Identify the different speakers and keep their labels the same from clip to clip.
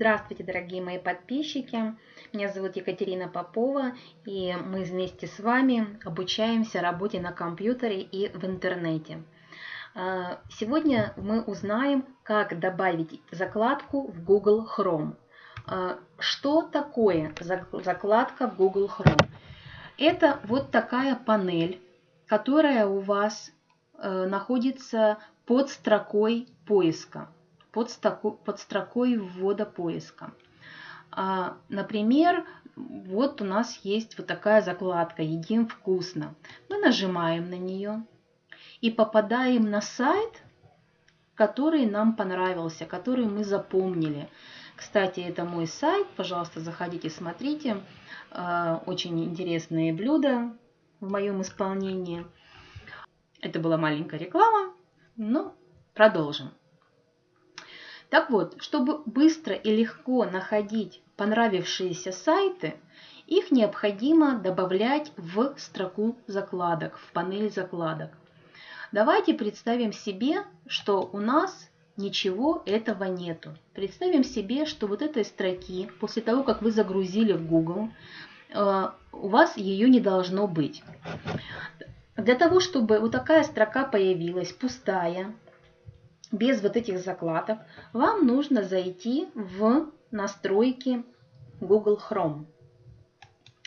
Speaker 1: Здравствуйте, дорогие мои подписчики! Меня зовут Екатерина Попова, и мы вместе с вами обучаемся работе на компьютере и в интернете. А, сегодня мы узнаем, как добавить закладку в Google Chrome. А, что такое закладка в Google Chrome? Это вот такая панель, которая у вас э, находится под строкой поиска под, строку, под строкой ввода поиска. А, например, вот у нас есть вот такая закладка «Едим вкусно». Мы нажимаем на нее и попадаем на сайт, который нам понравился, который мы запомнили. Кстати, это мой сайт, пожалуйста, заходите, смотрите. А, очень интересные блюда в моем исполнении. Это была маленькая реклама, но продолжим. Так вот, чтобы быстро и легко находить понравившиеся сайты, их необходимо добавлять в строку закладок, в панель закладок. Давайте представим себе, что у нас ничего этого нету. Представим себе, что вот этой строки, после того, как вы загрузили в Google, э, у вас ее не должно быть. Для того, чтобы вот такая строка появилась, пустая, без вот этих закладок, вам нужно зайти в настройки Google Chrome.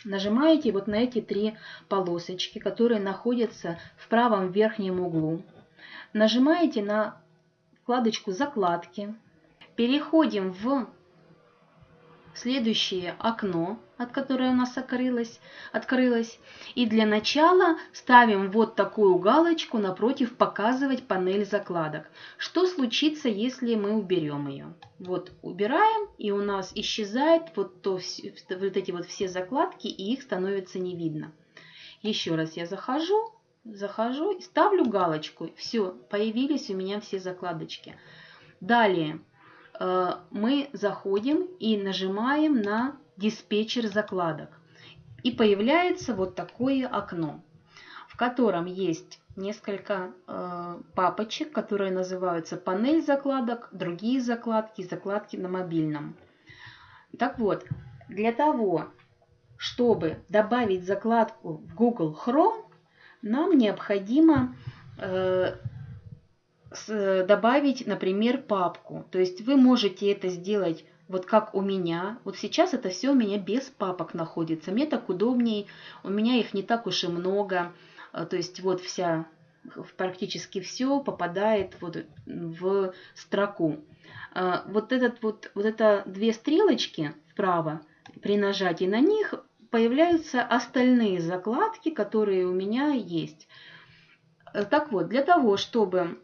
Speaker 1: Нажимаете вот на эти три полосочки, которые находятся в правом верхнем углу. Нажимаете на вкладочку «Закладки». Переходим в следующее окно, от которое у нас открылось, открылось. И для начала ставим вот такую галочку напротив «Показывать панель закладок». Что случится, если мы уберем ее? Вот убираем, и у нас исчезает вот, то, вот эти вот все закладки, и их становится не видно. Еще раз я захожу, захожу ставлю галочку. Все, появились у меня все закладочки. Далее мы заходим и нажимаем на диспетчер закладок. И появляется вот такое окно, в котором есть несколько э, папочек, которые называются панель закладок, другие закладки, закладки на мобильном. Так вот, для того, чтобы добавить закладку в Google Chrome, нам необходимо э, добавить, например, папку. То есть вы можете это сделать вот как у меня. Вот сейчас это все у меня без папок находится. Мне так удобней, у меня их не так уж и много. Э, то есть вот вся, практически все попадает вот в строку. Э, вот, этот вот, вот это две стрелочки вправо, при нажатии на них появляются остальные закладки, которые у меня есть. Э, так вот, для того, чтобы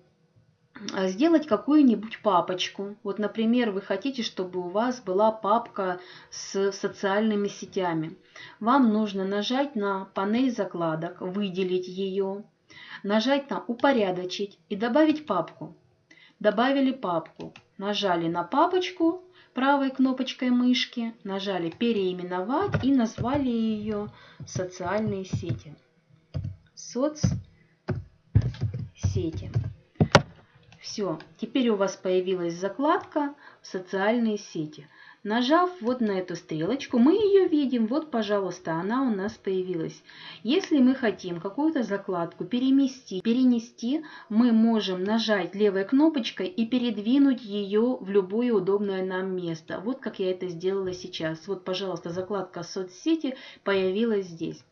Speaker 1: сделать какую-нибудь папочку. Вот, например, вы хотите, чтобы у вас была папка с социальными сетями. Вам нужно нажать на панель закладок, выделить ее, нажать на «Упорядочить» и добавить папку. Добавили папку, нажали на папочку правой кнопочкой мышки, нажали «Переименовать» и назвали ее «Социальные сети». Соцсети. Все, теперь у вас появилась закладка «Социальные сети». Нажав вот на эту стрелочку, мы ее видим. Вот, пожалуйста, она у нас появилась. Если мы хотим какую-то закладку перемести, перенести, мы можем нажать левой кнопочкой и передвинуть ее в любое удобное нам место. Вот как я это сделала сейчас. Вот, пожалуйста, закладка соцсети появилась здесь.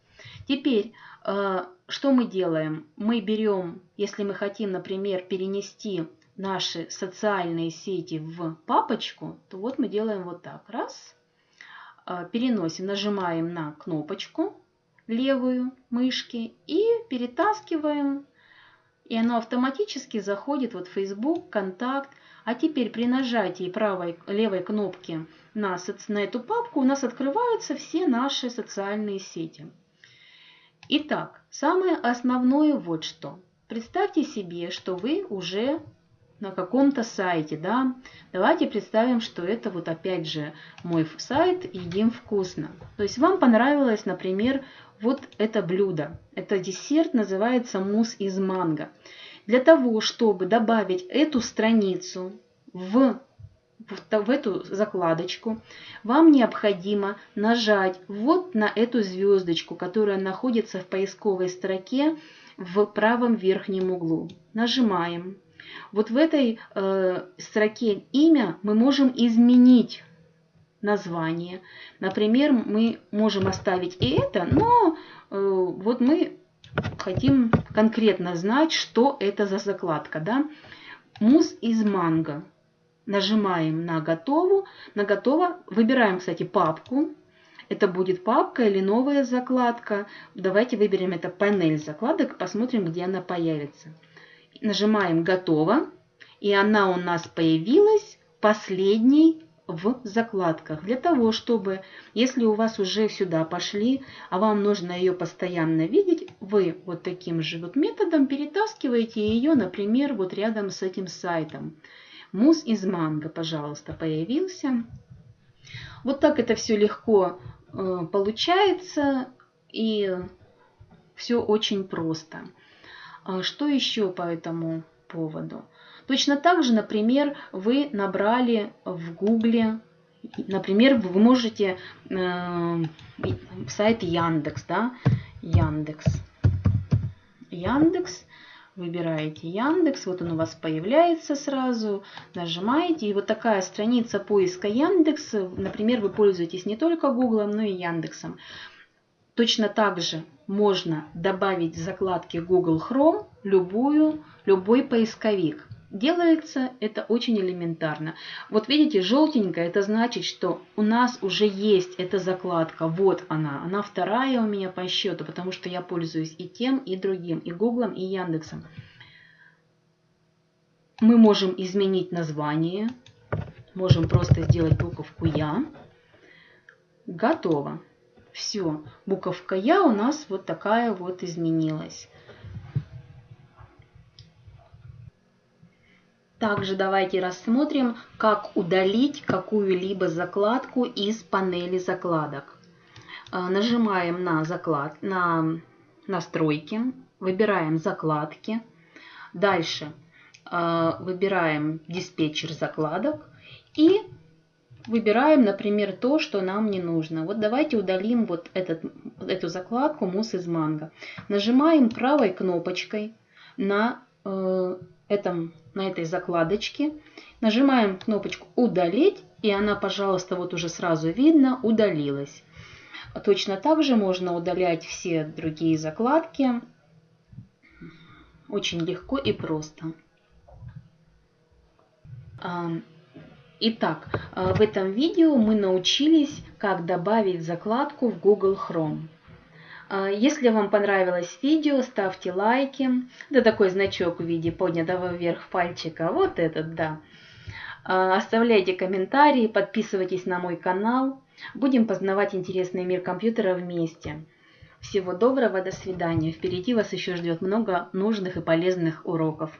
Speaker 1: Теперь, э, что мы делаем? Мы берем, если мы хотим, например, перенести наши социальные сети в папочку, то вот мы делаем вот так. Раз, э, переносим, нажимаем на кнопочку левую мышки и перетаскиваем, и оно автоматически заходит вот в Facebook, Контакт. А теперь при нажатии правой, левой кнопки на, на эту папку у нас открываются все наши социальные сети. Итак, самое основное вот что. Представьте себе, что вы уже на каком-то сайте, да. Давайте представим, что это вот опять же мой сайт «Едим вкусно». То есть вам понравилось, например, вот это блюдо. Это десерт, называется мусс из манго. Для того, чтобы добавить эту страницу в в эту закладочку, вам необходимо нажать вот на эту звездочку, которая находится в поисковой строке в правом верхнем углу. Нажимаем. Вот в этой э, строке имя мы можем изменить название. Например, мы можем оставить и это, но э, вот мы хотим конкретно знать, что это за закладка. Да? Мусс из манго. Нажимаем на готову. На готово. Выбираем, кстати, папку. Это будет папка или новая закладка. Давайте выберем это панель закладок, посмотрим, где она появится. Нажимаем «Готово». И она у нас появилась последней в закладках. Для того, чтобы, если у вас уже сюда пошли, а вам нужно ее постоянно видеть, вы вот таким же вот методом перетаскиваете ее, например, вот рядом с этим сайтом. Мусс из манго, пожалуйста, появился. Вот так это все легко э, получается и все очень просто. А что еще по этому поводу? Точно так же, например, вы набрали в Гугле, например, вы можете э, сайт Яндекс, да, Яндекс, Яндекс, выбираете Яндекс, вот он у вас появляется сразу, нажимаете, и вот такая страница поиска Яндекс, например, вы пользуетесь не только Гуглом, но и Яндексом. Точно так же можно добавить в закладки Google Chrome любую, любой поисковик. Делается это очень элементарно. Вот видите, желтенькая, это значит, что у нас уже есть эта закладка. Вот она. Она вторая у меня по счету, потому что я пользуюсь и тем, и другим, и Гуглом, и Яндексом. Мы можем изменить название. Можем просто сделать буковку Я. Готово. Все. Буковка Я у нас вот такая вот изменилась. Также давайте рассмотрим, как удалить какую-либо закладку из панели закладок. А, нажимаем на, заклад, на настройки, выбираем закладки. Дальше а, выбираем диспетчер закладок и выбираем, например, то, что нам не нужно. Вот давайте удалим вот этот, эту закладку «Мусс из манго». Нажимаем правой кнопочкой на э, этом, на этой закладочке. Нажимаем кнопочку «Удалить», и она, пожалуйста, вот уже сразу видно, удалилась. Точно так же можно удалять все другие закладки. Очень легко и просто. Итак, в этом видео мы научились, как добавить закладку в Google Chrome. А, если вам понравилось видео, ставьте лайки. Да такой значок в виде поднятого вверх пальчика. Вот этот, да. А, оставляйте комментарии, подписывайтесь на мой канал. Будем познавать интересный мир компьютера вместе. Всего доброго, до свидания. Впереди вас еще ждет много нужных и полезных уроков.